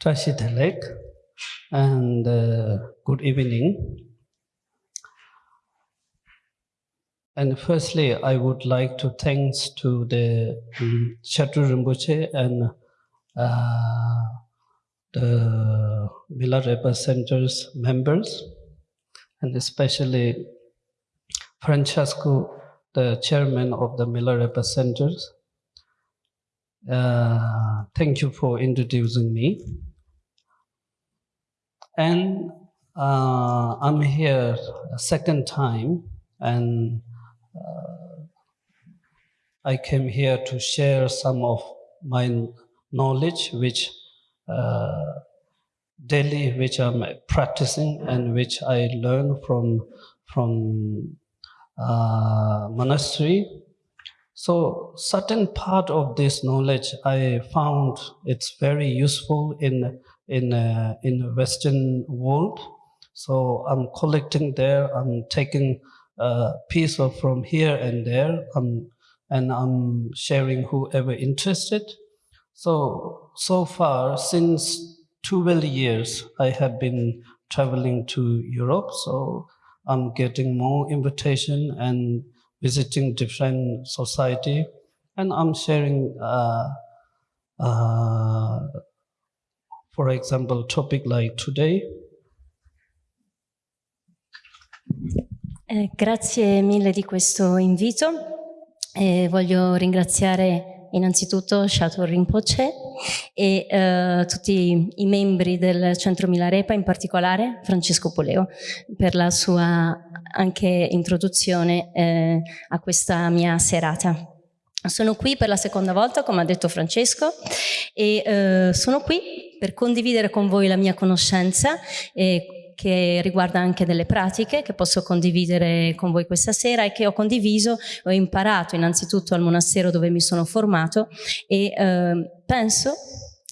Tashi Delek, and uh, good evening. And firstly, I would like to thanks to the um, Shatu Rinpoche and uh, the Milarepa Center's members, and especially Francesco, the chairman of the Milarepa Centers. Uh, thank you for introducing me. And uh, I'm here a second time, and uh, I came here to share some of my knowledge, which uh, daily, which I'm practicing and which I learn from from uh, monastery. So certain part of this knowledge I found it's very useful in in uh, in the Western world. So I'm collecting there. I'm taking a piece of from here and there. Um, and I'm sharing whoever interested. So so far since 12 years I have been traveling to Europe. So I'm getting more invitation and visiting different society, and I'm sharing, uh, uh, for example, topic like today. Eh, grazie mille di questo invito. Eh, voglio ringraziare innanzitutto Shato Rinpoche e eh, tutti i membri del Centro Milarepa, in particolare Francesco Poleo, per la sua anche introduzione eh, a questa mia serata. Sono qui per la seconda volta, come ha detto Francesco, e eh, sono qui per condividere con voi la mia conoscenza e che riguarda anche delle pratiche che posso condividere con voi questa sera e che ho condiviso, ho imparato innanzitutto al monastero dove mi sono formato e eh, penso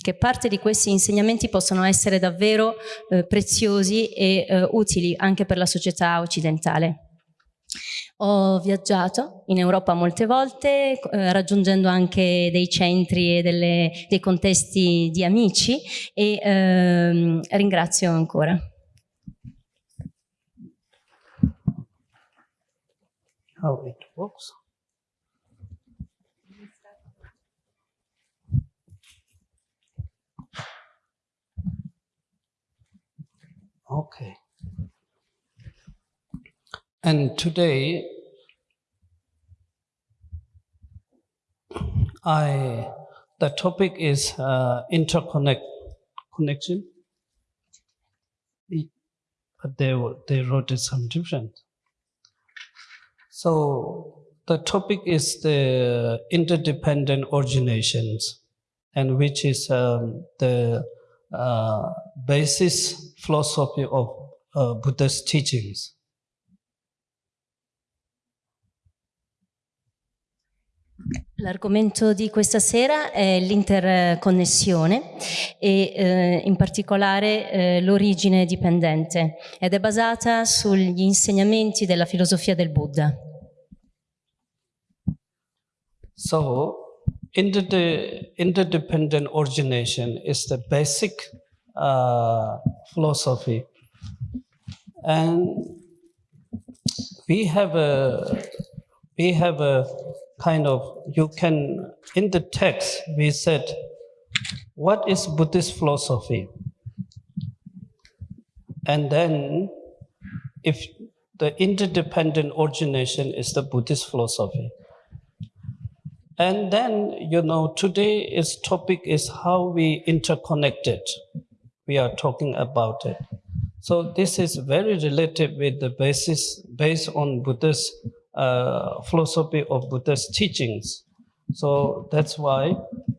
che parte di questi insegnamenti possano essere davvero eh, preziosi e eh, utili anche per la società occidentale. Ho viaggiato in Europa molte volte, eh, raggiungendo anche dei centri e delle, dei contesti di amici e ehm, ringrazio ancora. How it works? Okay. And today, I the topic is uh, interconnect connection. But they they wrote it some different. So the topic is the interdependent originations, and which is um, the uh, basis philosophy of uh, Buddha's teachings. L'argomento di questa sera è l'interconnessione e eh, in particolare eh, l'origine dipendente ed è basata sugli insegnamenti della filosofia del Buddha. So, interde interdependent origination is the basic uh, philosophy. And we have a, we have a kind of, you can, in the text, we said, what is Buddhist philosophy? And then, if the interdependent origination is the Buddhist philosophy. And then, you know, today's topic is how we interconnected. We are talking about it. So this is very related with the basis based on Buddhist uh, philosophy of Buddha's teachings. So that's why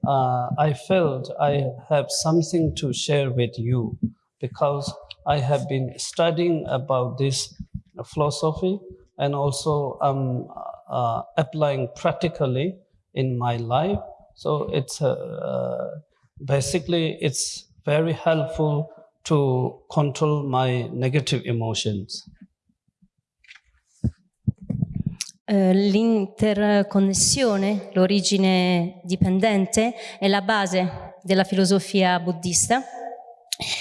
uh, I felt I have something to share with you because I have been studying about this philosophy and also um, uh, applying practically in my life. So it's uh, basically it's very helpful to control my negative emotions. Eh, l'interconnessione, l'origine dipendente, è la base della filosofia buddista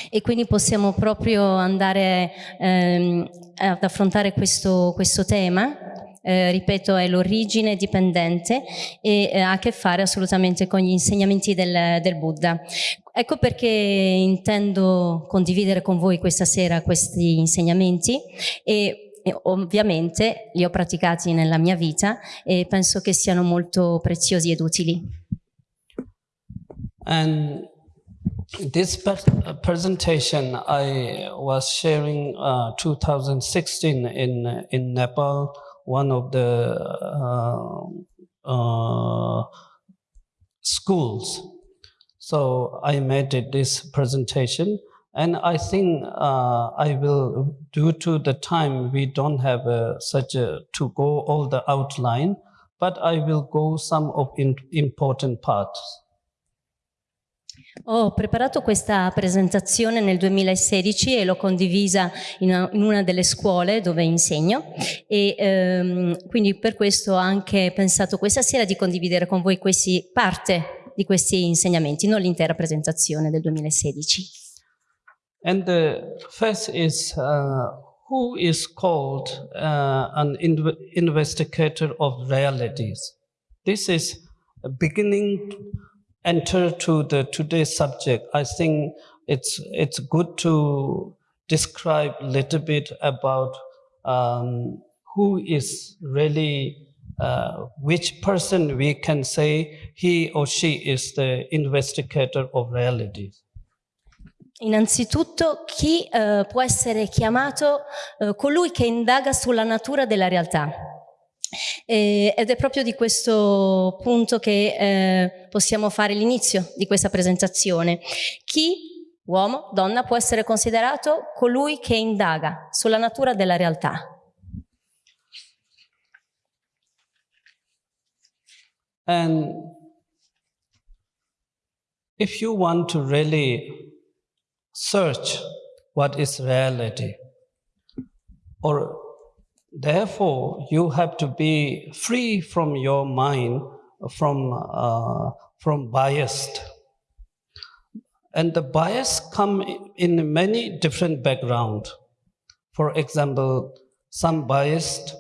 e quindi possiamo proprio andare ehm, ad affrontare questo, questo tema. Eh, ripeto, è l'origine dipendente e eh, ha a che fare assolutamente con gli insegnamenti del, del Buddha. Ecco perché intendo condividere con voi questa sera questi insegnamenti e e ovviamente li ho praticati nella mia vita e penso che siano molto preziosi ed utili. And this presentation I was sharing uh, 2016 in in Nepal, one of the uh, uh, schools. So I made this presentation And I think uh, I will, due to the time, we don't have uh, such a, to go all the outline, but I will go some of important parts. Ho preparato questa presentazione nel 2016 e l'ho condivisa in una, in una, delle scuole dove insegno e ehm, quindi per questo ho anche pensato questa sera di condividere con voi questi, parte di questi insegnamenti, non l'intera presentazione del 2016. And the first is uh, who is called uh, an inv investigator of realities. This is beginning enter to the today's subject. I think it's it's good to describe a little bit about um, who is really uh, which person we can say he or she is the investigator of realities. Innanzitutto, chi eh, può essere chiamato eh, colui che indaga sulla natura della realtà. E, ed è proprio di questo punto che eh, possiamo fare l'inizio di questa presentazione. Chi, uomo, donna, può essere considerato colui che indaga sulla natura della realtà. And if you want to really search what is reality. Or therefore, you have to be free from your mind, from, uh, from biased. And the bias come in many different background. For example, some biased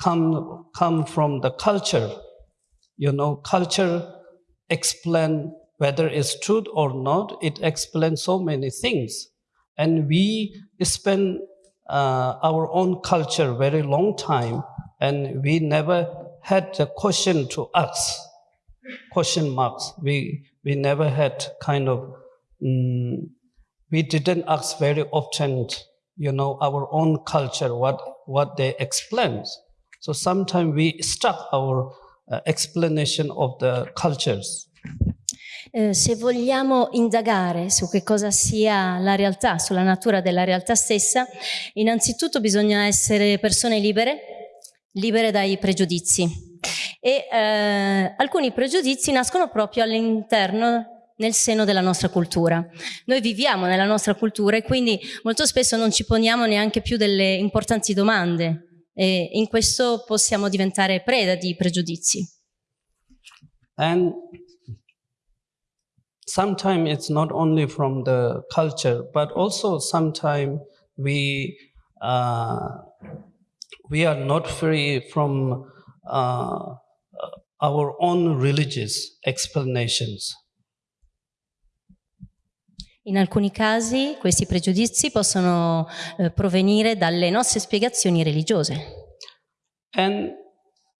come, come from the culture. You know, culture explain whether it's truth or not, it explains so many things. And we spend uh, our own culture very long time, and we never had the question to ask, question marks. We, we never had kind of, um, we didn't ask very often, you know, our own culture, what, what they explain. So sometimes we stuck our uh, explanation of the cultures. Eh, se vogliamo indagare su che cosa sia la realtà, sulla natura della realtà stessa, innanzitutto bisogna essere persone libere, libere dai pregiudizi. E eh, alcuni pregiudizi nascono proprio all'interno nel seno della nostra cultura. Noi viviamo nella nostra cultura e quindi molto spesso non ci poniamo neanche più delle importanti domande e in questo possiamo diventare preda di pregiudizi. And sometimes it's not only from the culture, but also sometimes we uh, we are not free from uh, our own religious explanations. In alcuni casi questi pregiudizi possono eh, provenire dalle nostre spiegazioni religiose. And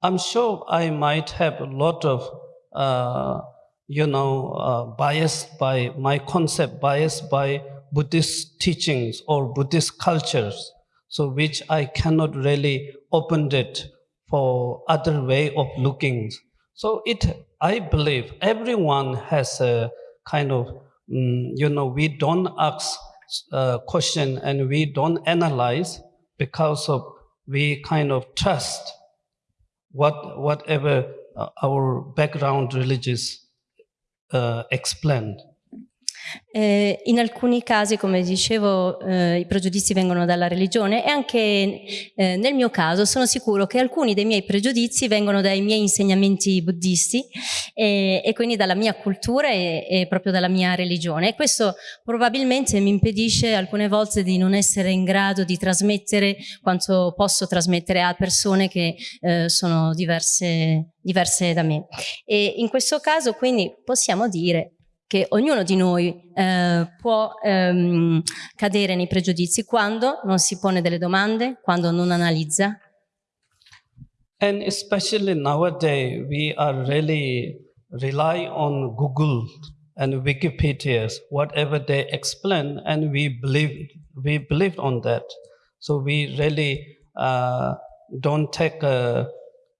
I'm sure I might have a lot of uh, you know, uh, biased by my concept, biased by Buddhist teachings or Buddhist cultures, so which I cannot really open it for other way of looking. So it, I believe everyone has a kind of, um, you know, we don't ask uh, question and we don't analyze because of we kind of trust what whatever uh, our background religious uh, explained. Eh, in alcuni casi, come dicevo, eh, i pregiudizi vengono dalla religione e anche eh, nel mio caso sono sicuro che alcuni dei miei pregiudizi vengono dai miei insegnamenti buddisti e, e quindi dalla mia cultura e, e, proprio dalla mia religione. E questo probabilmente mi impedisce alcune volte di non essere in grado di trasmettere quanto posso trasmettere a persone che eh, sono diverse, diverse da me. E in questo caso quindi possiamo dire che ognuno di noi eh, può ehm, cadere nei pregiudizi quando non si pone delle domande, quando non analizza. And especially nowadays, we are really rely on Google and Wikipedia, whatever they explain, and we believe we believe on that. So we really uh, don't take a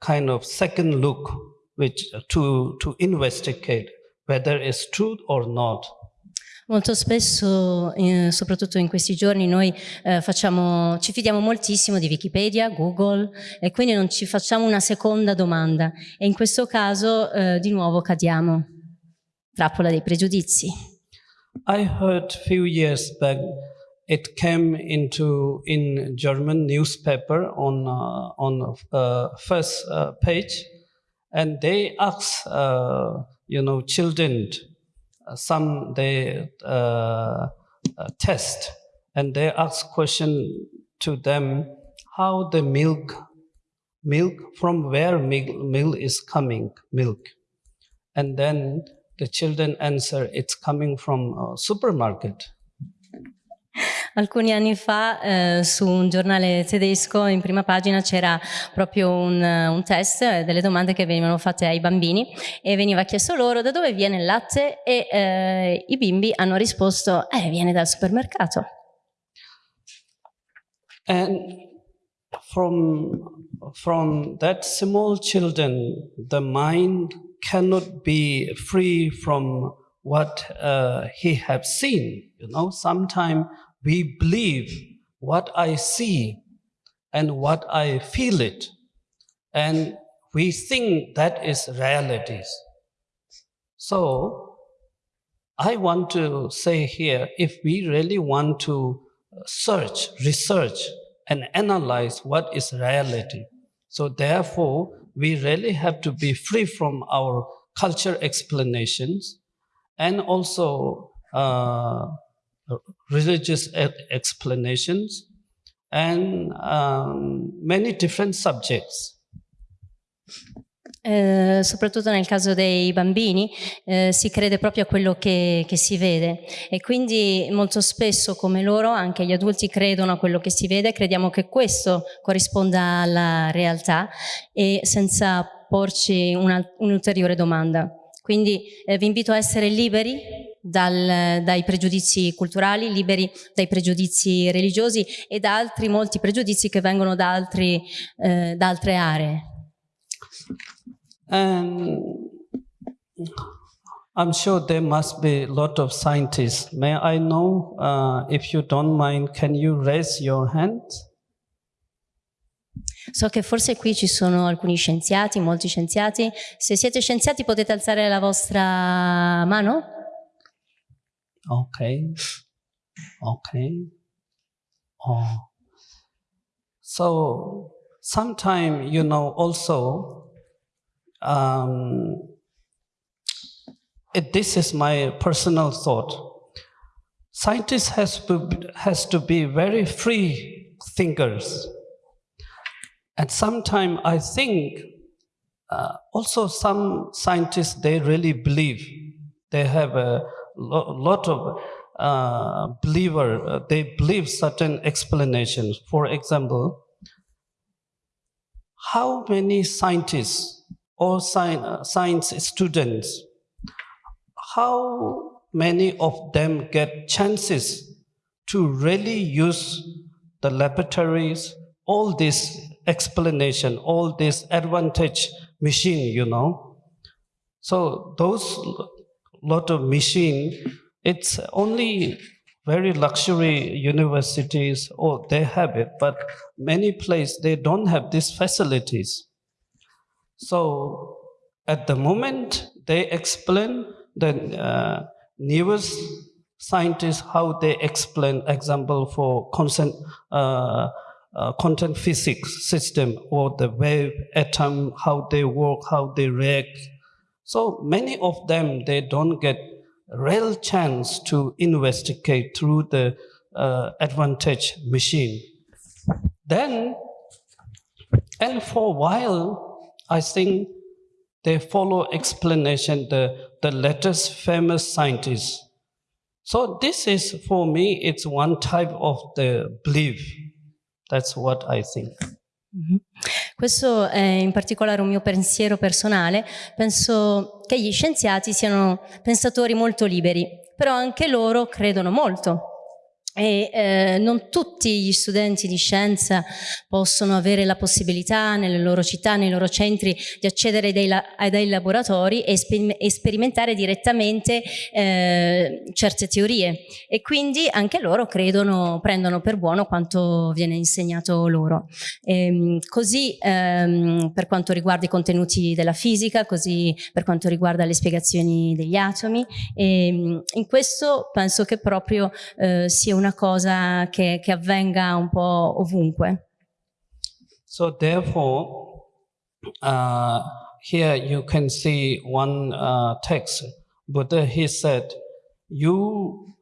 kind of second look, which to to investigate whether it's true or not. Molto spesso, eh, soprattutto in questi giorni, noi eh, facciamo, ci fidiamo moltissimo di Wikipedia, Google e quindi non ci facciamo una seconda domanda e in questo caso eh, di nuovo cadiamo. Trappola dei pregiudizi. I heard few years back it came into in German newspaper on uh, on uh, first uh, page and they asked uh, you know, children, uh, some they uh, uh, test and they ask question to them how the milk, milk from where milk, milk is coming, milk. And then the children answer, it's coming from a supermarket. Alcuni anni fa eh, su un giornale tedesco in prima pagina c'era proprio un, un, test, eh, delle domande che venivano fatte ai bambini e veniva chiesto loro da dove viene il latte e eh, i bimbi hanno risposto eh, viene dal supermercato. And from, from that small children, the mind cannot be free from what uh, he have seen. You know, sometimes we believe what I see and what I feel it. And we think that is realities. So I want to say here, if we really want to search, research, and analyze what is reality, so therefore we really have to be free from our culture explanations and also uh, religious explanations, and um, many different subjects. Eh, soprattutto nel caso dei bambini eh, si crede proprio a quello che, che, si vede e quindi molto spesso come loro anche gli adulti credono a quello che si vede, crediamo che questo corrisponda alla realtà e senza porci un'ulteriore domanda. Quindi eh, vi invito a essere liberi dal, dai pregiudizi culturali, liberi dai pregiudizi religiosi e da altri molti pregiudizi che vengono da, altri, eh, da altre aree. Um, I'm sure there must be a lot of scientists. May I know, uh, if you don't mind, can you raise your hand? So che forse qui ci sono alcuni scienziati, molti scienziati. Se siete scienziati potete alzare la vostra mano? Okay. Okay. Oh. So sometimes, you know, also, um, it, this is my personal thought. Scientists has to, has to be very free thinkers. And sometimes I think uh, also some scientists, they really believe they have a lot of uh, believer, uh, they believe certain explanations. For example, how many scientists or uh, science students, how many of them get chances to really use the laboratories, all this explanation, all this advantage machine, you know. So those lot of machine, it's only very luxury universities, oh, they have it, but many places they don't have these facilities. So at the moment, they explain the uh, newest scientists how they explain, example for constant, uh, uh, quantum physics system or the wave atom, how they work, how they react. So many of them, they don't get real chance to investigate through the uh, advantage machine. Then, and for a while, I think they follow explanation, the, the latest famous scientists. So this is, for me, it's one type of the belief. That's what I think. Mhm. Questo è in particolare un mio pensiero personale. Penso che gli scienziati siano pensatori molto liberi, però anche loro credono molto. E eh, non tutti gli studenti di scienza possono avere la possibilità nelle loro città, nei loro centri di accedere dei la- a dei laboratori e, spe- e sperimentare direttamente eh, certe teorie e quindi anche loro credono, prendono per buono quanto viene insegnato loro. Ehm, così ehm, per quanto riguarda i contenuti della fisica, così per quanto riguarda le spiegazioni degli atomi e in questo penso che proprio eh, sia una cosa che, che avvenga un po' ovunque. So therefore, uh, here you can see one uh, text. Buddha he said, "You,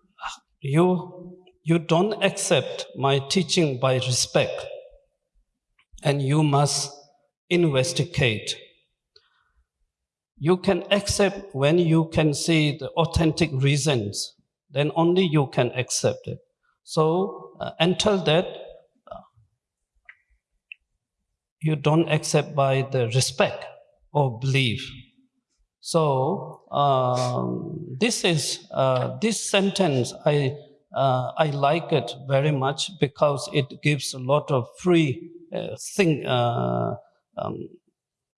you, you don't accept my teaching by respect, and you must investigate. You can accept when you can see the authentic reasons. Then only you can accept it. So uh, until that." you don't accept by the respect or belief. So um, this is uh, this sentence I uh, I like it very much because it gives a lot of free uh, think uh, um,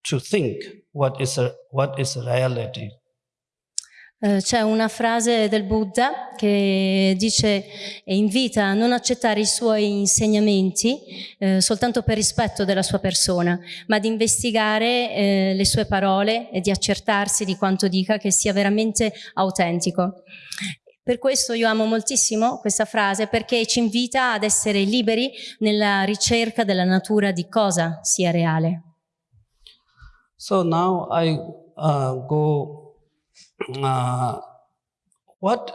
to think what is a, what is reality. Eh, c'è una frase del Buddha che dice e invita a non accettare i suoi insegnamenti eh, soltanto per rispetto della sua persona, ma di investigare eh, le sue parole e di accertarsi di quanto dica che sia veramente autentico. Per questo io amo moltissimo questa frase perché ci invita ad essere liberi nella ricerca della natura di cosa sia reale. So now I uh, go. Uh, what?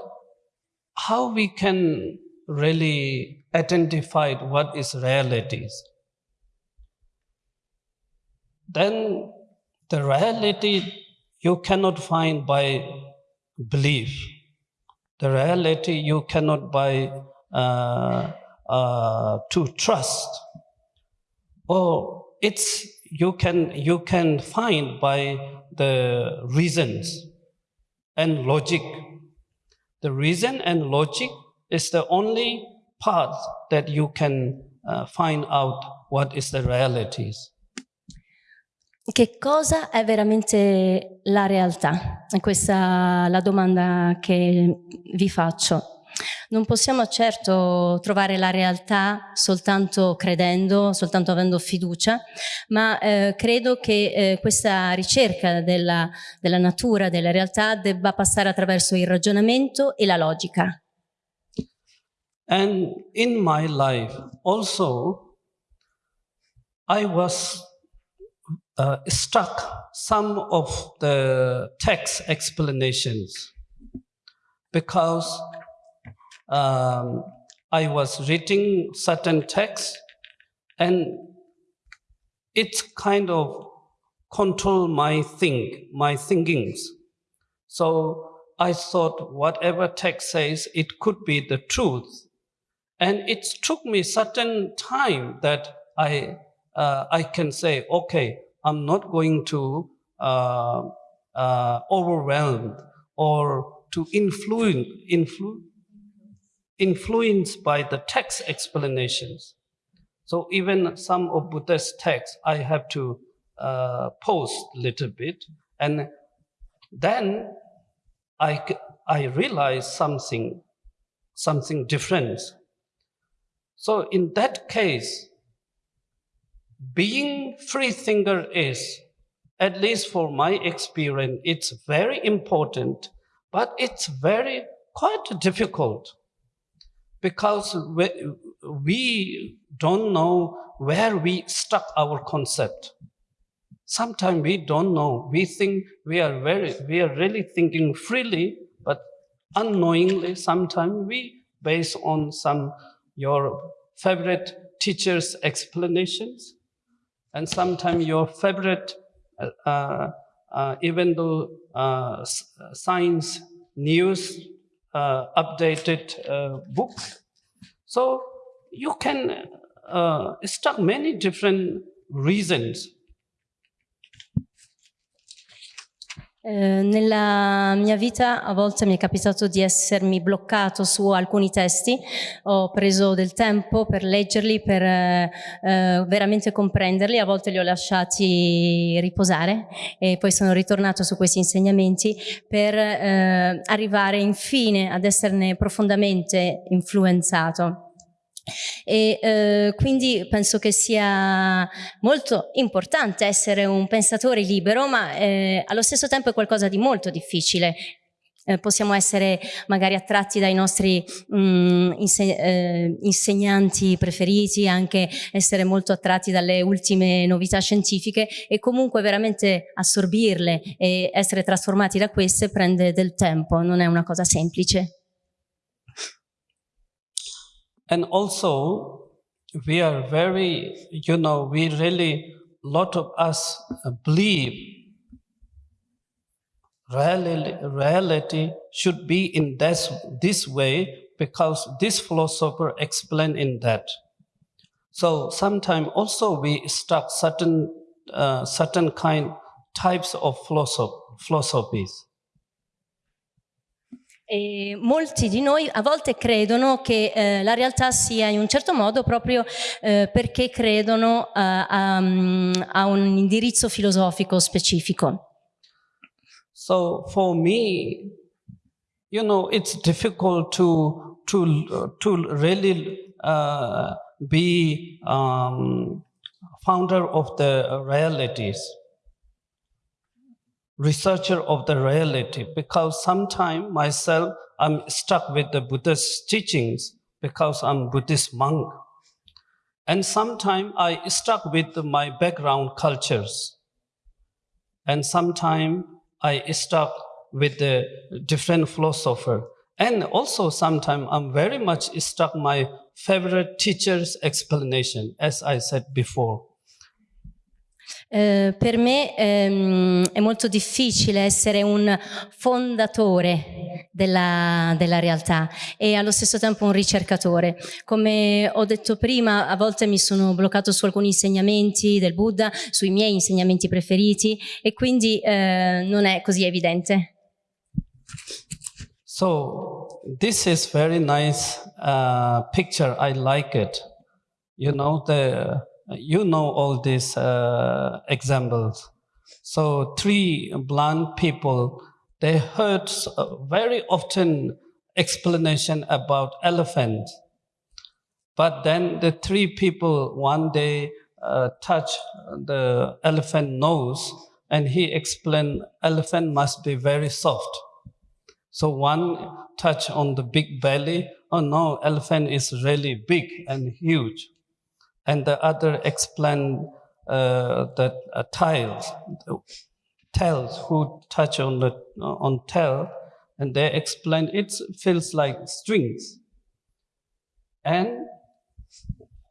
How we can really identify what is realities? Then the reality you cannot find by belief. The reality you cannot by uh, uh, to trust. Or it's you can you can find by the reasons and logic. The reason and logic is the only part that you can uh, find out what is the realities. Che cosa è veramente la realtà? È questa la domanda che vi faccio. Non possiamo certo trovare la realtà soltanto credendo, soltanto avendo fiducia, ma eh, credo che eh, questa ricerca della, della natura, della realtà, debba passare attraverso il ragionamento e la logica. And in my life also, I was uh, struck some of the text explanations because um, I was reading certain texts and it kind of control my think, my thinkings. So I thought whatever text says, it could be the truth. And it took me certain time that I, uh, I can say, okay, I'm not going to uh, uh, overwhelmed or to influence, influ- influenced by the text explanations. So even some of Buddha's texts, I have to uh, post a little bit, and then I, I realize something, something different. So in that case, being free thinker is, at least for my experience, it's very important, but it's very quite difficult because we, we don't know where we stuck our concept. Sometimes we don't know. We think we are very, we are really thinking freely, but unknowingly, sometimes we base on some your favorite teacher's explanations, and sometimes your favorite, uh, uh, even though uh, science news updated uh, book. So you can uh, many different reasons Eh, nella mia vita a volte mi è capitato di essermi bloccato su alcuni testi, ho preso del tempo per leggerli, per eh, eh, veramente comprenderli, a volte li ho lasciati riposare e poi sono ritornato su questi insegnamenti per eh, arrivare infine ad esserne profondamente influenzato. E eh, quindi penso che sia molto importante essere un pensatore libero, ma eh, allo stesso tempo è qualcosa di molto difficile. Eh, possiamo essere magari attratti dai nostri mh, mm, inse eh, insegnanti preferiti, anche essere molto attratti dalle ultime novità scientifiche e comunque veramente assorbirle e essere trasformati da queste prende del tempo, non è una cosa semplice. And also, we are very, you know, we really, lot of us believe reality, reality should be in this, this way because this philosopher explained in that. So sometimes also we stuck certain, uh, certain kind types of philosoph philosophies. E molti di noi a volte credono che eh, la realtà sia in un certo modo proprio eh, perché credono uh, a, a, un indirizzo filosofico specifico. So for me, you know, it's difficult to to to really uh, be um, founder of the realities. Researcher of the reality because sometimes myself I'm stuck with the Buddha's teachings because I'm Buddhist monk. And sometimes I stuck with my background cultures. And sometimes I stuck with the different philosopher. And also sometimes I'm very much stuck my favorite teacher's explanation, as I said before. Eh, per me ehm, è molto difficile essere un fondatore della, della, realtà e allo stesso tempo un ricercatore. Come ho detto prima, a volte mi sono bloccato su alcuni insegnamenti del Buddha, sui miei insegnamenti preferiti e quindi eh, non è così evidente. So, this is very nice uh, picture, I like it. You know, the you know all these uh, examples. So three blind people, they heard very often explanation about elephant. But then the three people one day uh, touch the elephant nose and he explained elephant must be very soft. So one touch on the big belly, oh no, elephant is really big and huge and the other explain uh, the uh, tiles, tails who touch on the on tail, and they explain it feels like strings. And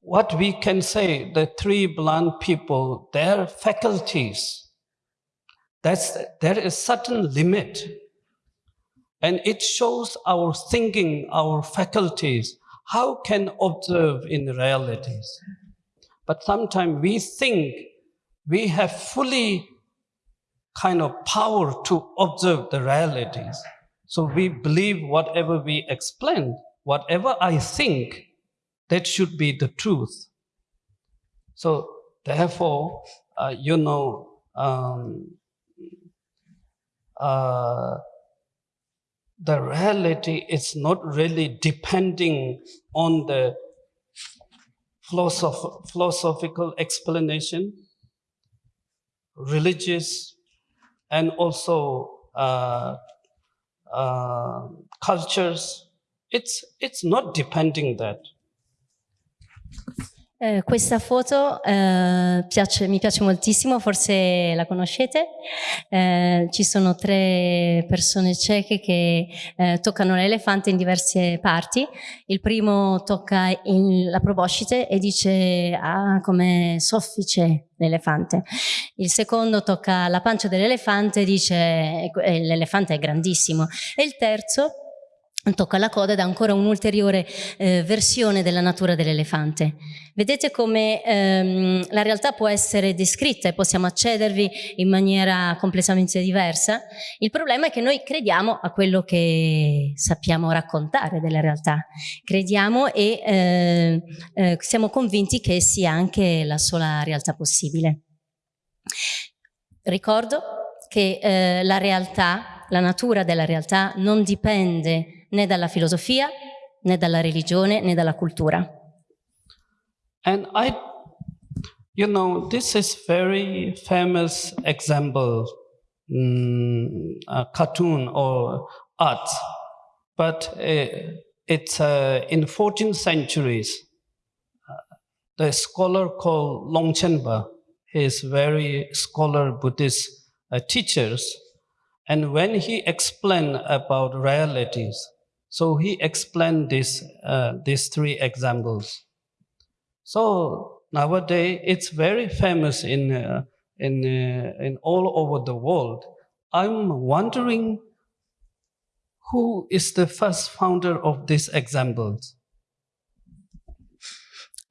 what we can say, the three blind people, their faculties, that's, there is certain limit. And it shows our thinking, our faculties, how can observe in realities. But sometimes we think we have fully kind of power to observe the realities. So we believe whatever we explain, whatever I think, that should be the truth. So therefore, uh, you know, um, uh, the reality is not really depending on the philosoph philosophical explanation, religious, and also uh, uh, cultures. It's, it's not depending that. Eh, questa foto eh, piace, mi piace moltissimo, forse la conoscete. Eh, ci sono tre persone cieche che eh, toccano l'elefante in diverse parti. Il primo tocca la proboscite e dice ah come soffice l'elefante. Il secondo tocca la pancia dell'elefante e dice eh, l'elefante è grandissimo. E il terzo tocca la coda ed è ancora un'ulteriore eh, versione della natura dell'elefante. Vedete come ehm, la realtà può essere descritta e possiamo accedervi in maniera completamente diversa. Il problema è che noi crediamo a quello che sappiamo raccontare della realtà. Crediamo e eh, eh, siamo convinti che sia anche la sola realtà possibile. Ricordo che eh, la realtà, la natura della realtà non dipende né dalla filosofia, né dalla religione, né dalla cultura. And I, you know, this is very famous example, mm, a cartoon or art, but uh, it's uh, in 14th centuries. The scholar called Longchenpa, he is very scholar Buddhist uh, teachers, and when he explained about realities, so he explained this, uh, these three examples. So nowadays it's very famous in, uh, in, uh, in all over the world. I'm wondering who is the first founder of these examples?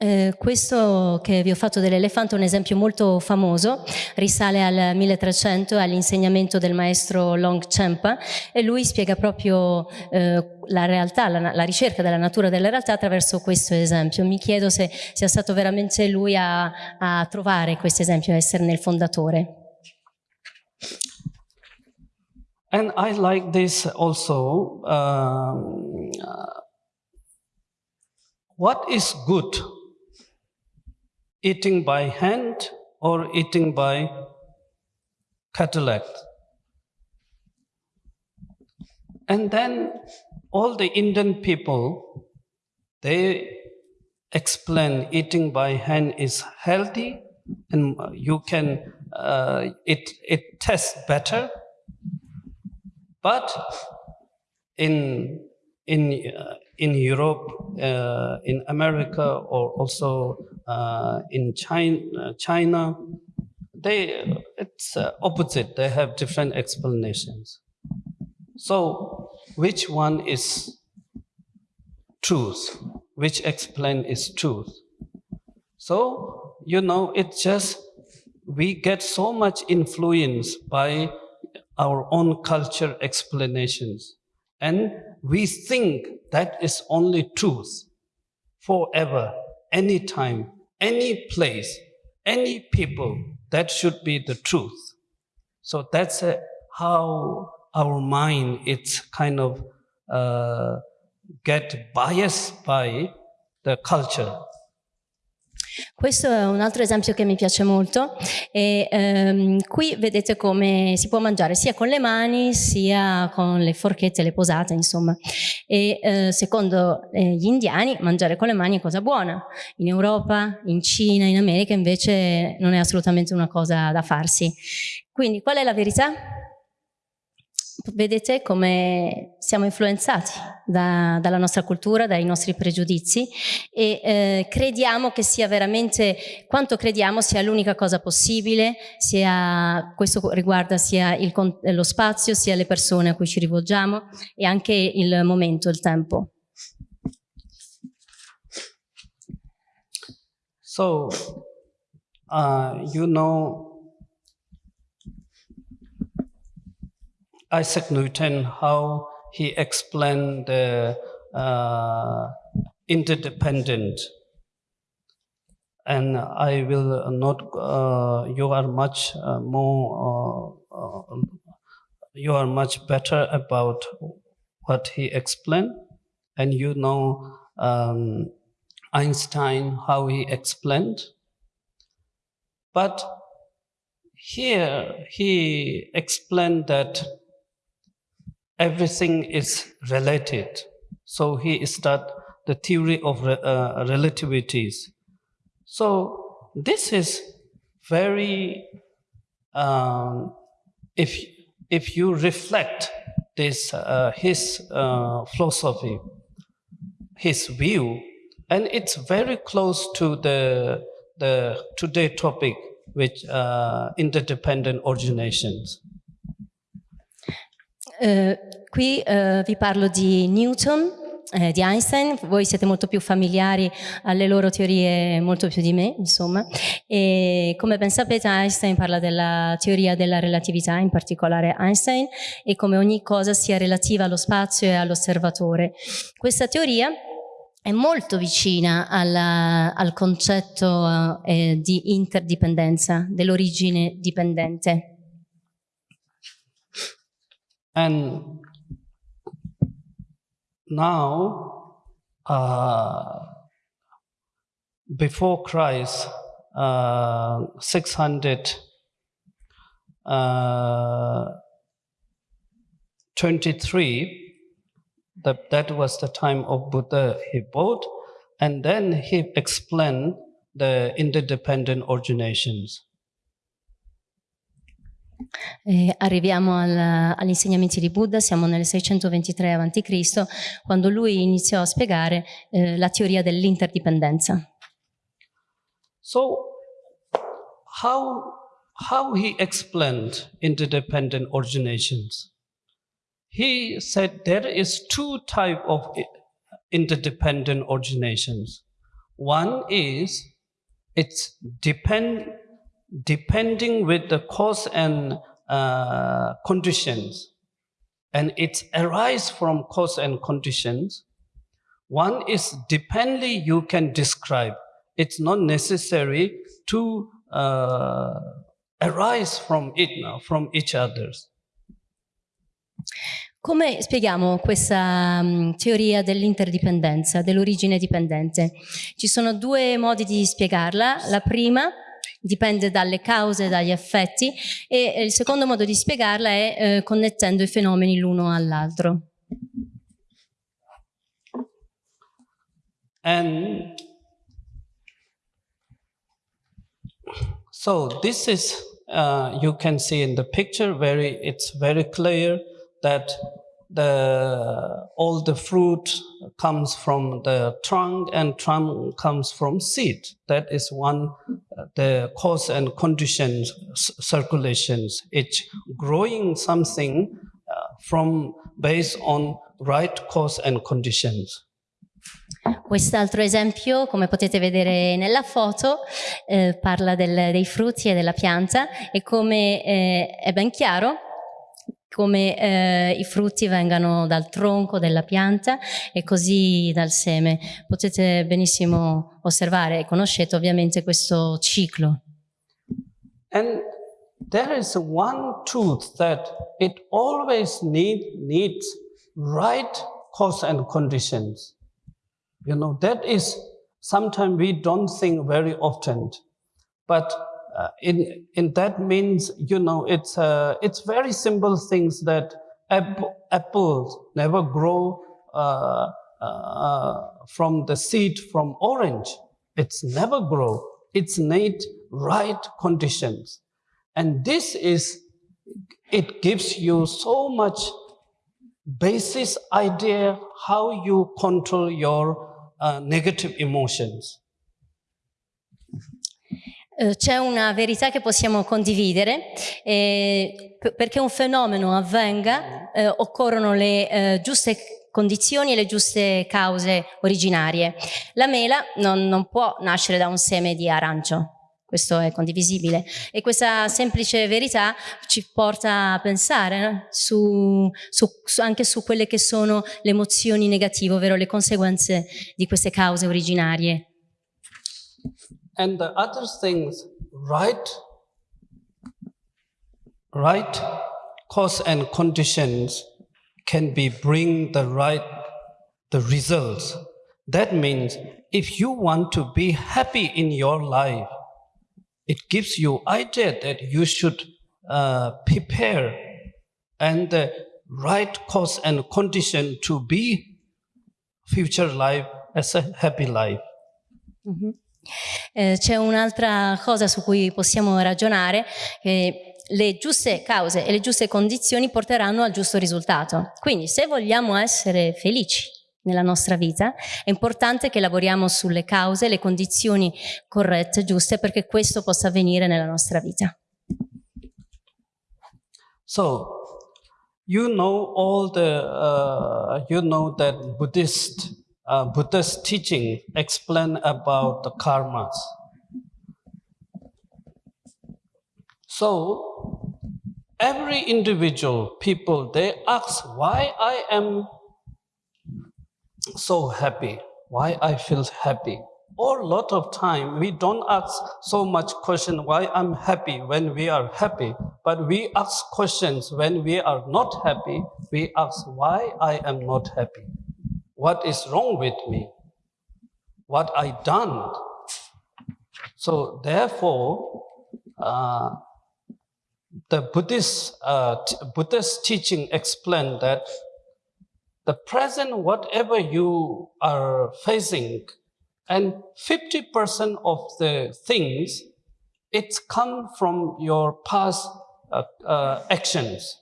Eh, questo che vi ho fatto dell'elefante è un esempio molto famoso, risale al 1300 all'insegnamento del maestro Long Champa e lui spiega proprio eh, la realtà, la, la, ricerca della natura della realtà attraverso questo esempio. Mi chiedo se sia stato veramente lui a, a trovare questo esempio, a esserne il fondatore. And I like this also. Um, uh, what is good eating by hand or eating by cataract. And then all the Indian people, they explain eating by hand is healthy and you can, uh, it, it tastes better. But in, in, uh, in Europe, uh, in America, or also uh, in China, China, they it's uh, opposite. They have different explanations. So, which one is truth? Which explain is truth? So, you know, it's just we get so much influence by our own culture explanations. And we think that is only truth forever, anytime, any place, any people, that should be the truth. So that's a, how our mind, it's kind of uh, get biased by the culture. Questo è un altro esempio che mi piace molto e ehm, qui vedete come si può mangiare sia con le mani sia con le forchette, le posate insomma. E eh, secondo eh, gli indiani mangiare con le mani è cosa buona. In Europa, in Cina, in America invece non è assolutamente una cosa da farsi. Quindi qual è la verità? Vedete come siamo influenzati da, dalla nostra cultura, dai nostri pregiudizi e eh, crediamo che sia veramente, quanto crediamo sia l'unica cosa possibile, sia, questo riguarda sia il, lo spazio, sia le persone a cui ci rivolgiamo e anche il momento, il tempo. So, uh, you know, Isaac Newton, how he explained the uh, interdependent. And I will not, uh, you are much uh, more, uh, uh, you are much better about what he explained. And you know um, Einstein, how he explained. But here he explained that everything is related. So he start the theory of uh, relativities. So this is very, um, if if you reflect this uh, his uh, philosophy, his view, and it's very close to the the today topic, which uh, interdependent originations. Eh, qui eh, vi parlo di Newton, eh, di Einstein, voi siete molto più familiari alle loro teorie molto più di me, insomma, e come ben sapete Einstein parla della teoria della relatività, in particolare Einstein, e come ogni cosa sia relativa allo spazio e all'osservatore. Questa teoria è molto vicina alla, al concetto eh, di interdipendenza, dell'origine dipendente. And now, uh, before Christ, uh, 600 uh, 23, that, that was the time of Buddha he bought, and then he explained the interdependent originations. Eh, arriviamo al, agli insegnamenti di Buddha, siamo nel 623 a.C., quando lui iniziò a spiegare eh, la teoria dell'interdipendenza. So, how, how he explained interdependent originations? He said there is two type of interdependent originations. One is it's depend depending with the cause and uh, conditions, and it arises from cause and conditions. One is dependently you can describe. It's not necessary to uh, arise from it now, from each others. Come spieghiamo questa um, teoria dell'interdipendenza, dell'origine dipendente? Ci sono due modi di spiegarla. La prima dipende dalle cause, dagli effetti e il secondo modo di spiegarla è eh, connettendo i fenomeni l'uno all'altro. And so this is uh, you can see in the picture very it's very clear that the all the fruit comes from the trunk and trunk comes from seed that is one the cause and conditions circulations. It's growing something uh, from based on right cause and conditions. Quest'altro esempio, come potete vedere nella foto, eh, parla del, dei frutti e della pianta e come eh, è ben chiaro, come eh, i frutti vengano dal tronco della pianta e così dal seme. Potete benissimo osservare e conoscete ovviamente questo ciclo. And there is one truth that it always need, needs right cause and conditions. You know, that is sometimes we don't think very often, but uh, in in that means you know it's uh, it's very simple things that apple, apples never grow uh, uh, from the seed from orange. It's never grow. It's need right conditions, and this is it gives you so much basis idea how you control your uh, negative emotions. Eh, c'è una verità che possiamo condividere, eh, perché un fenomeno avvenga eh, occorrono le eh, giuste condizioni e le giuste cause originarie. La mela non, non può nascere da un seme di arancio, questo è condivisibile e questa semplice verità ci porta a pensare no? su, su, su, anche su quelle che sono le emozioni negative, ovvero le conseguenze di queste cause originarie. And the other things, right, right cause and conditions can be bring the right, the results. That means if you want to be happy in your life, it gives you idea that you should uh, prepare and the right cause and condition to be future life as a happy life. Mhm. Eh, c'è un'altra cosa su cui possiamo ragionare, che le giuste cause e le giuste condizioni porteranno al giusto risultato. Quindi se vogliamo essere felici nella nostra vita, è importante che lavoriamo sulle cause, le condizioni corrette, giuste, perché questo possa avvenire nella nostra vita. So, you know all the, uh, you know that Buddhist, uh, Buddhist teaching explain about the karmas. So, every individual people they ask why I am so happy, why I feel happy. Or lot of time we don't ask so much question why I'm happy when we are happy, but we ask questions when we are not happy. We ask why I am not happy. What is wrong with me? What I done? So therefore, uh, the Buddhist uh, Buddhist teaching explained that the present, whatever you are facing, and 50% of the things, it's come from your past uh, uh, actions.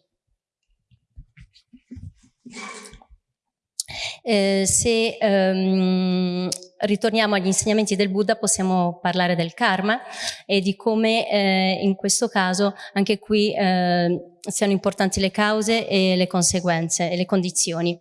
Eh, se ehm, ritorniamo agli insegnamenti del Buddha possiamo parlare del karma e di come eh, in questo caso anche qui eh, siano importanti le cause e le conseguenze e le condizioni.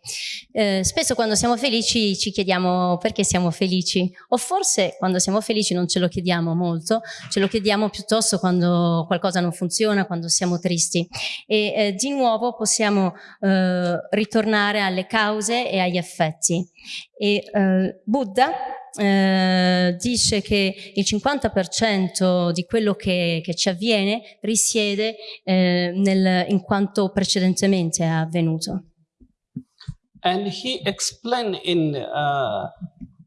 Eh, spesso quando siamo felici ci chiediamo perché siamo felici o forse quando siamo felici non ce lo chiediamo molto, ce lo chiediamo piuttosto quando qualcosa non funziona, quando siamo tristi e eh, di nuovo possiamo eh, ritornare alle cause e agli effetti. E eh, Buddha eh, dice che il 50% di quello che, che ci avviene risiede eh, nel, in quanto precedentemente è avvenuto. And he explained in uh,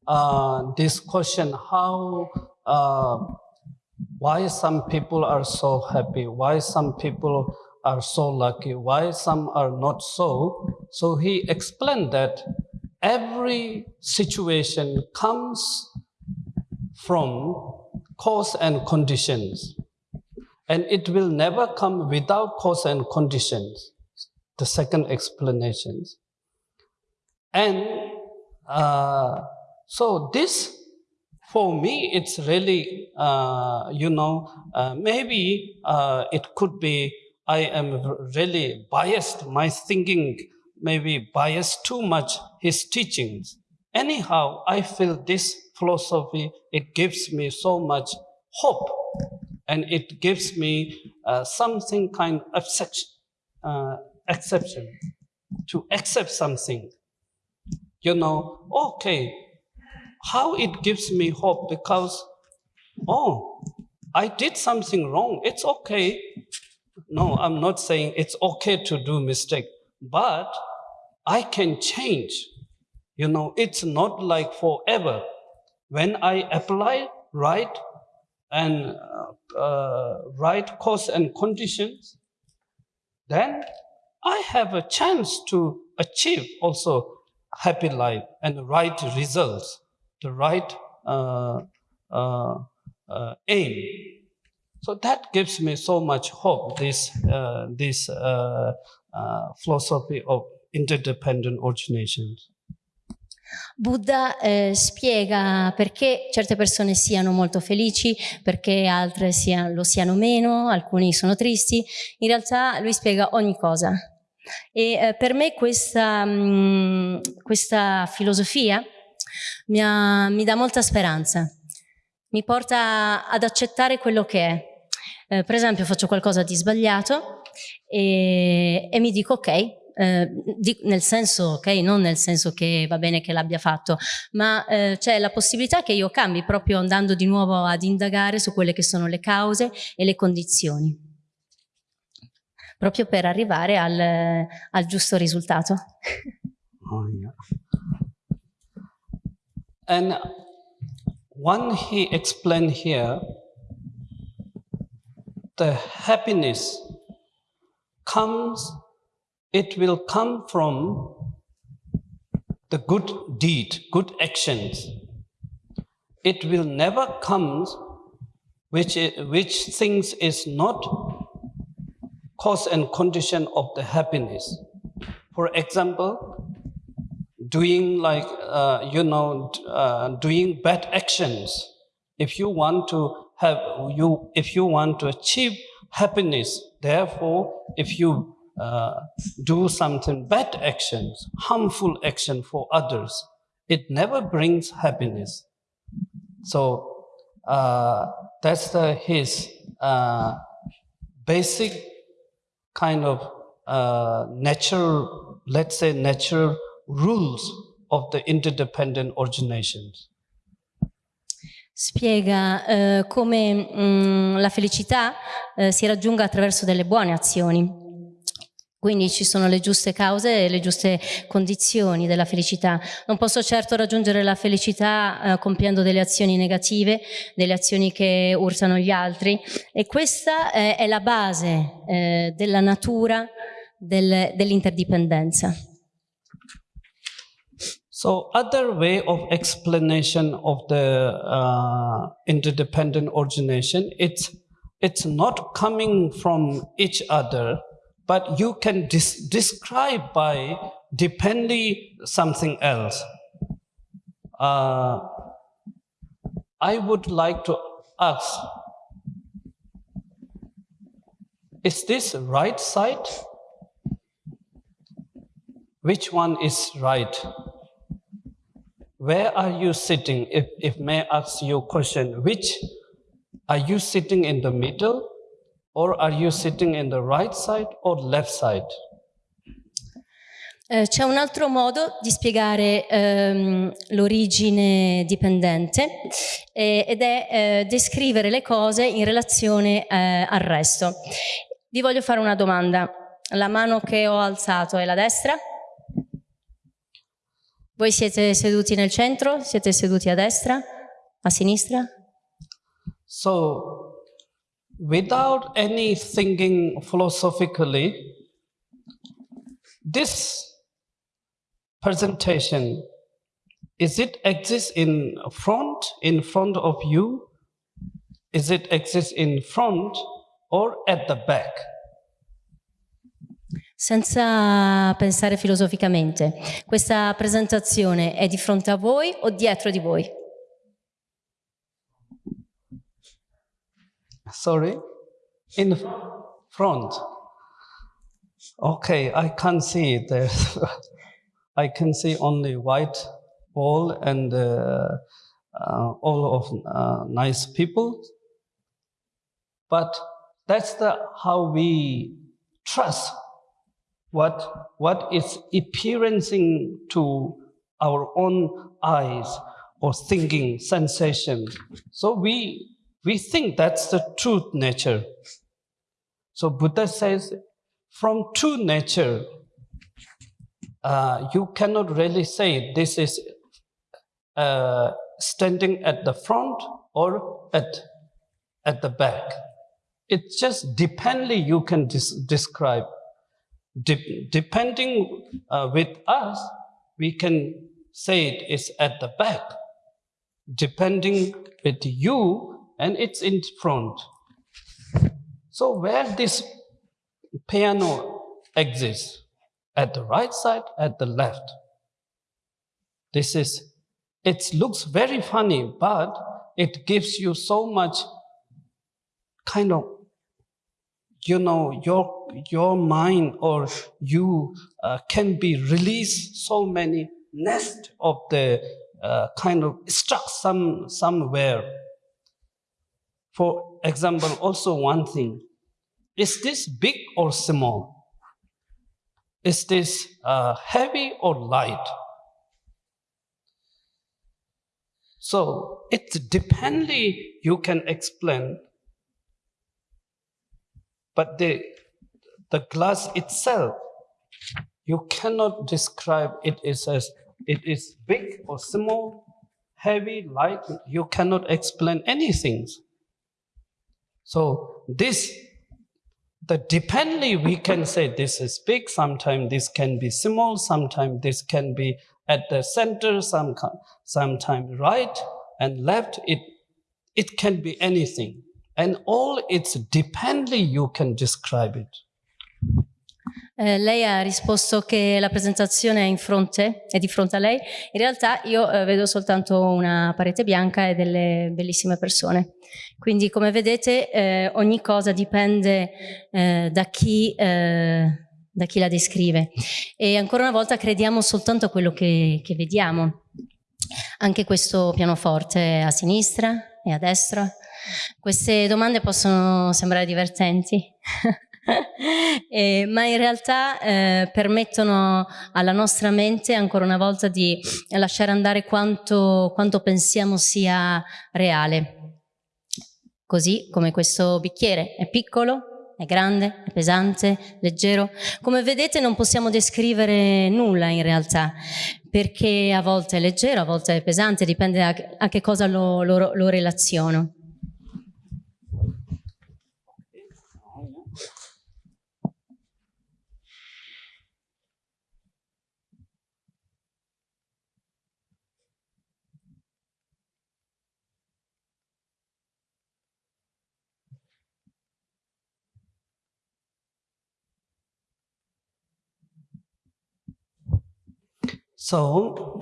uh, this question how uh, why some people are so happy, why some people are so lucky, why some are not so. So he explained that every situation comes from cause and conditions, and it will never come without cause and conditions. The second explanation. And uh, so this, for me, it's really, uh, you know, uh, maybe uh, it could be I am really biased. My thinking maybe biased too much his teachings. Anyhow, I feel this philosophy, it gives me so much hope and it gives me uh, something kind of uh, exception to accept something. You know, okay, how it gives me hope because, oh, I did something wrong. It's okay. No, I'm not saying it's okay to do mistake, but I can change. You know, it's not like forever. When I apply right and uh, uh, right cause and conditions, then I have a chance to achieve also happy life and right results, the right uh, uh, uh, aim. So that gives me so much hope. This uh, this philosophy of interdependent origination. Buddha eh, spiega perché certe persone siano molto felici, perché altre sia, lo siano meno, alcuni sono tristi. In realtà lui spiega ogni cosa. E eh, per me questa, mh, questa filosofia mi, ha, mi, dà molta speranza, mi porta ad accettare quello che è. Eh, per esempio faccio qualcosa di sbagliato e, e mi dico ok, eh, di, nel senso, ok, non nel senso che va bene che l'abbia fatto, ma eh, c'è la possibilità che io cambi proprio andando di nuovo ad indagare su quelle che sono le cause e le condizioni, proprio per arrivare al, al giusto risultato. Oh, yeah. And one he explained here, the happiness comes it will come from the good deed, good actions. It will never come which, which things is not cause and condition of the happiness. For example, doing like, uh, you know, uh, doing bad actions. If you want to have, you, if you want to achieve happiness, therefore, if you uh, do something bad actions, harmful action for others, it never brings happiness. So uh, that's the, his uh, basic kind of uh, natural, let's say natural rules of the interdependent originations. Spiega eh, come mh, mm, la felicità eh, si raggiunga attraverso delle buone azioni. Quindi ci sono le giuste cause e le giuste condizioni della felicità. Non posso certo raggiungere la felicità eh, compiendo delle azioni negative, delle azioni che urtano gli altri e questa eh, è la base eh, della natura del, dell'interdipendenza. So other way of explanation of the uh, interdependent origination, it's, it's not coming from each other, but you can describe by depending something else. Uh, I would like to ask, is this right side? Which one is right? Where are you sitting? If, if may I ask you a question, which are you sitting in the middle Or are you sitting in the right side or left side? Eh, c'è un altro modo di spiegare ehm, l'origine dipendente eh, ed è eh, descrivere le cose in relazione eh, al resto. Vi voglio fare una domanda. La mano che ho alzato è la destra? Voi siete seduti nel centro? Siete seduti a destra? A sinistra? So, without any thinking philosophically, this presentation, is it exist in front, in front of you? Is it exist in front or at the back? Senza pensare filosoficamente, questa presentazione è di fronte a voi o dietro di voi? Sorry? In front. Okay, I can't see there. I can see only white wall and uh, uh, all of uh, nice people. But that's the how we trust what what is appearing to our own eyes or thinking sensation. So we we think that's the truth nature. So Buddha says, from true nature, uh, you cannot really say this is uh, standing at the front or at, at the back. It's just dependently you can describe. De depending uh, with us, we can say it is at the back. Depending with you, and it's in front. So where this piano exists, at the right side, at the left. This is, it looks very funny, but it gives you so much kind of, you know, your, your mind or you uh, can be released so many nest of the uh, kind of stuck some, somewhere for example, also one thing, is this big or small? Is this uh, heavy or light? So it's dependently you can explain, but the, the glass itself, you cannot describe it as it is big or small, heavy, light. You cannot explain anything. So this, the dependently we can say this is big, sometimes this can be small, sometimes this can be at the center, some, sometimes right and left. It, it can be anything. And all its dependently you can describe it. Eh, lei ha risposto che la presentazione è in fronte, è di fronte a lei. In realtà io eh, vedo soltanto una parete bianca e delle bellissime persone. Quindi come vedete eh, ogni cosa dipende eh, da chi, eh, da, chi, la descrive. E ancora una volta crediamo soltanto a quello che, che vediamo. Anche questo pianoforte a sinistra e a destra. Queste domande possono sembrare divertenti. eh, ma in realtà eh, permettono alla nostra mente ancora una volta di lasciare andare quanto, quanto pensiamo sia reale. Così come questo bicchiere è piccolo, è grande, è pesante, leggero. Come vedete non possiamo descrivere nulla in realtà, perché a volte è leggero, a volte è pesante, dipende a, che cosa lo, lo, lo relaziono. So,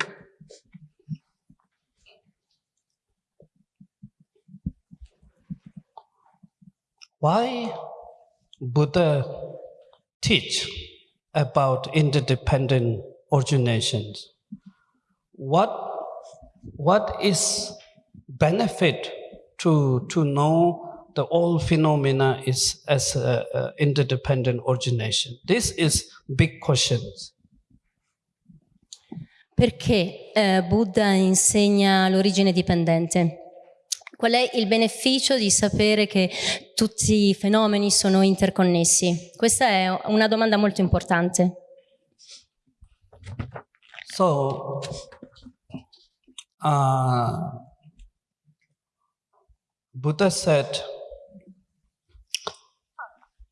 why Buddha teach about interdependent originations? What, what is benefit to, to know the all phenomena is as a, a interdependent origination? This is big questions. Perché eh, Buddha insegna l'origine dipendente? Qual è il beneficio di sapere che tutti i fenomeni sono interconnessi? Questa è una domanda molto importante. So, uh, Buddha said,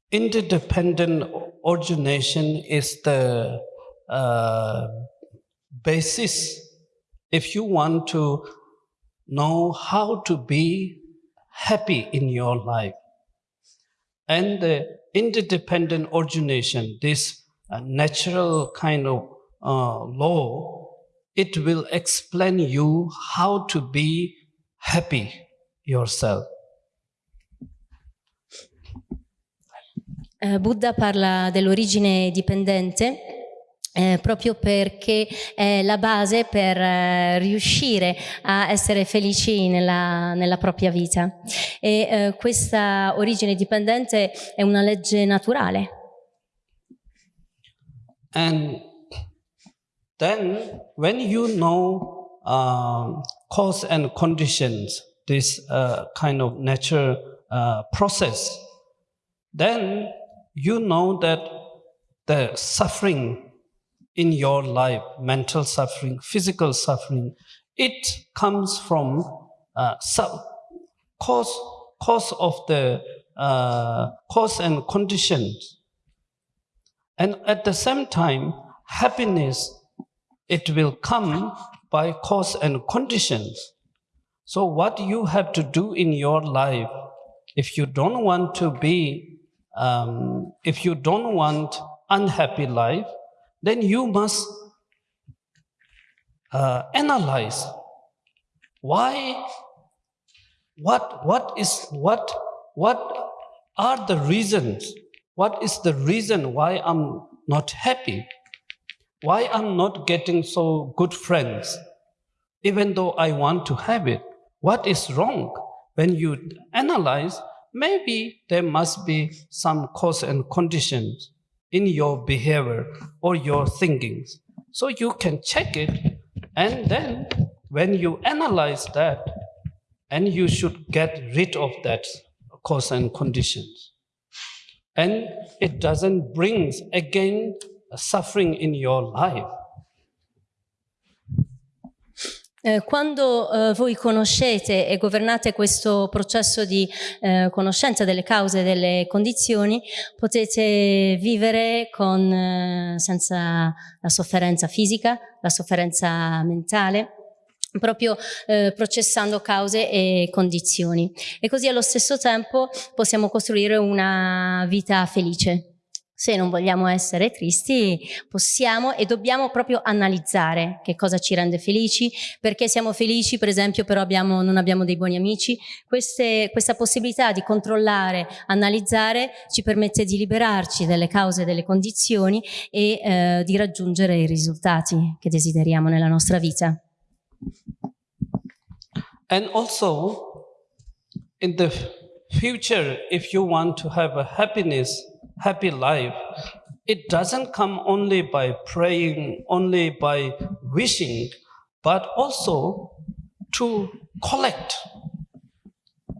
interdependent origination is the uh, basis if you want to know how to be happy in your life. And the interdependent origination, this uh, natural kind of uh, law, it will explain you how to be happy yourself. Uh, Buddha parla dell'origine dipendente Eh, proprio perché è la base per eh, riuscire a essere felici nella, nella propria vita. E eh, questa origine dipendente è una legge naturale. And then when you know uh, cause and conditions, this uh, kind of natural uh, process, then you know that the suffering in your life, mental suffering, physical suffering, it comes from uh, cause, cause of the uh, cause and conditions. And at the same time, happiness, it will come by cause and conditions. So what you have to do in your life, if you don't want to be, um, if you don't want unhappy life, then you must uh, analyze why, what, what is, what, what are the reasons? What is the reason why I'm not happy? Why I'm not getting so good friends, even though I want to have it? What is wrong? When you analyze, maybe there must be some cause and conditions in your behavior or your thinkings. So you can check it and then when you analyze that and you should get rid of that cause and conditions. And it doesn't bring again suffering in your life. Eh, quando eh, voi conoscete e governate questo processo di eh, conoscenza delle cause e delle condizioni, potete vivere con, eh, senza la sofferenza fisica, la sofferenza mentale, proprio eh, processando cause e condizioni. E così allo stesso tempo possiamo costruire una vita felice. Se non vogliamo essere tristi, possiamo e dobbiamo proprio analizzare che cosa ci rende felici, perché siamo felici, per esempio, però abbiamo, non abbiamo dei buoni amici. Queste, questa possibilità di controllare, analizzare, ci permette di liberarci dalle cause delle condizioni e eh, di raggiungere i risultati che desideriamo nella nostra vita. And also, in the future, if you want to have a happiness, happy life, it doesn't come only by praying, only by wishing, but also to collect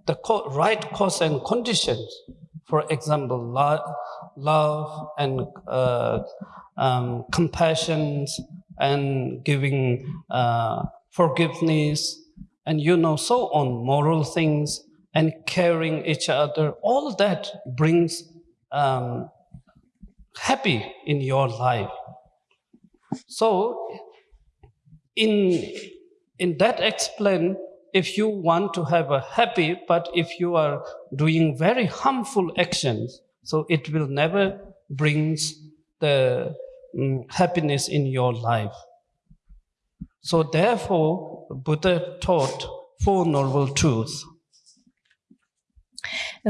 the right cause and conditions. For example, lo- love and uh, um, compassion and giving uh, forgiveness and you know so on moral things and caring each other all that brings um, happy in your life. So in in that explain if you want to have a happy but if you are doing very harmful actions so it will never brings the mm, happiness in your life. So therefore buddha taught four noble truths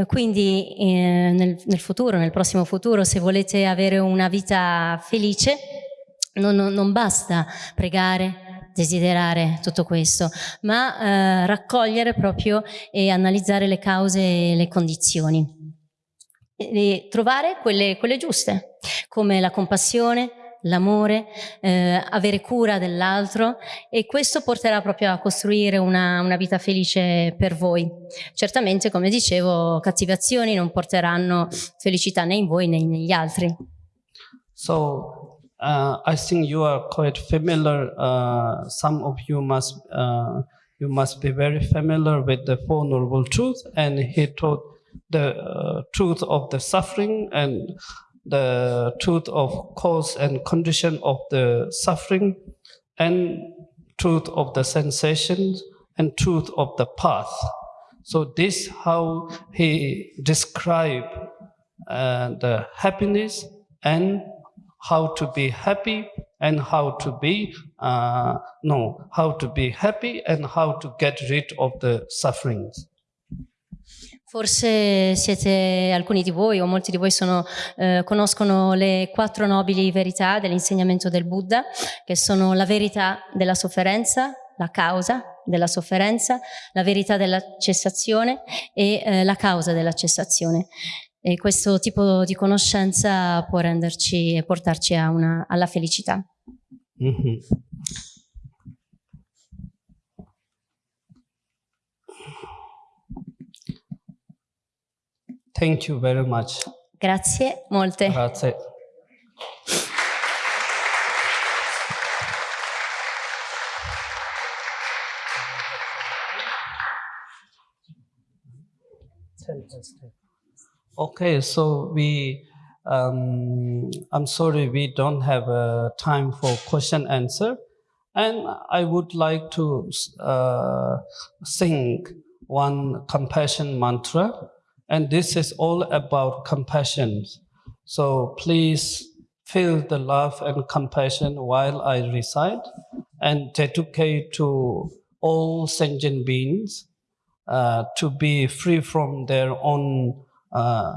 Quindi eh, nel, nel futuro, nel prossimo futuro, se volete avere una vita felice, non, non- non basta pregare, desiderare tutto questo, ma eh, raccogliere proprio e analizzare le cause e le condizioni. E trovare quelle, quelle giuste, come la compassione, l'amore, eh, avere cura dell'altro e questo porterà proprio a costruire una, una vita felice per voi. Certamente, come dicevo, cattive azioni non porteranno felicità né in voi né negli altri. So uh, I think you are quite familiar. Uh, some of you must uh, you must be very familiar with the Four Noble Truths, and he taught the uh, truth of the suffering and the truth of cause and condition of the suffering, and truth of the cessations and truth of the path. So this how he described uh, the happiness and how to be happy and how to be uh, no how to be happy and how to get rid of the sufferings Forse siete alcuni di voi o molti di voi sono, eh, conoscono le quattro nobili verità dell'insegnamento del Buddha, che sono la verità della sofferenza, la causa della sofferenza, la verità della cessazione e eh, la causa della cessazione. E questo tipo di conoscenza può renderci e portarci una- alla felicità. Mhm. Thank you very much. Grazie molte. Grazie. Okay, so we, um, I'm sorry, we don't have uh, time for question answer, and I would like to uh, sing one compassion mantra, and this is all about compassion. So please feel the love and compassion while I recite, and dedicate to all sentient beings uh, to be free from their own uh,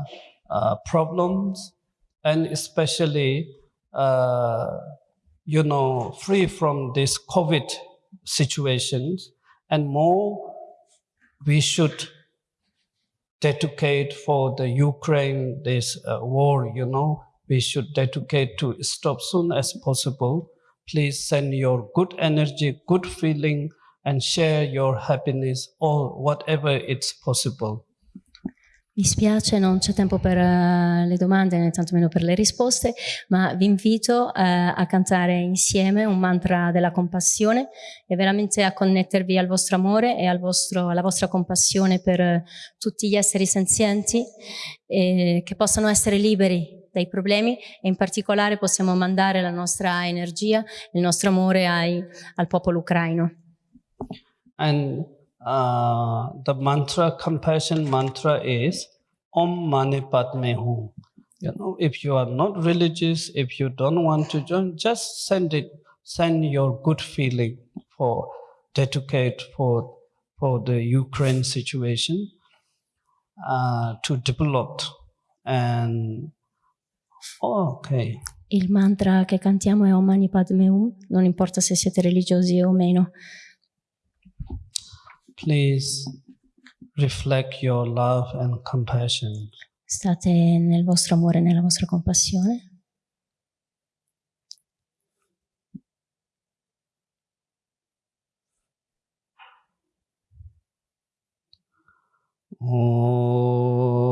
uh, problems and especially uh, you know free from this covid situations and more we should dedicate for the ukraine this uh, war you know. We should dedicate to stop soon as possible. Please send your good energy good feeling and share your happiness or whatever it's possible Mi spiace, non c'è tempo per eh, le domande né tantomeno per le risposte, ma vi invito eh, a cantare insieme un mantra della compassione e veramente a connettervi al vostro amore e al vostro- alla vostra compassione per eh, tutti gli esseri senzienti eh, che possano essere liberi dai problemi e in particolare possiamo mandare la nostra energia, il nostro amore ai- al popolo ucraino. And uh, the mantra, compassion mantra is Om Mani Padme Hum. You know, if you are not religious, if you don't want to join, just send it, send your good feeling for dedicate for for the Ukraine situation uh, to develop and oh, okay. Il mantra che cantiamo è Om Mani Padme Hum, non importa se siete religiosi o meno. Please reflect your love and compassion. State nel vostro amore e nella vostra compassione. Uh,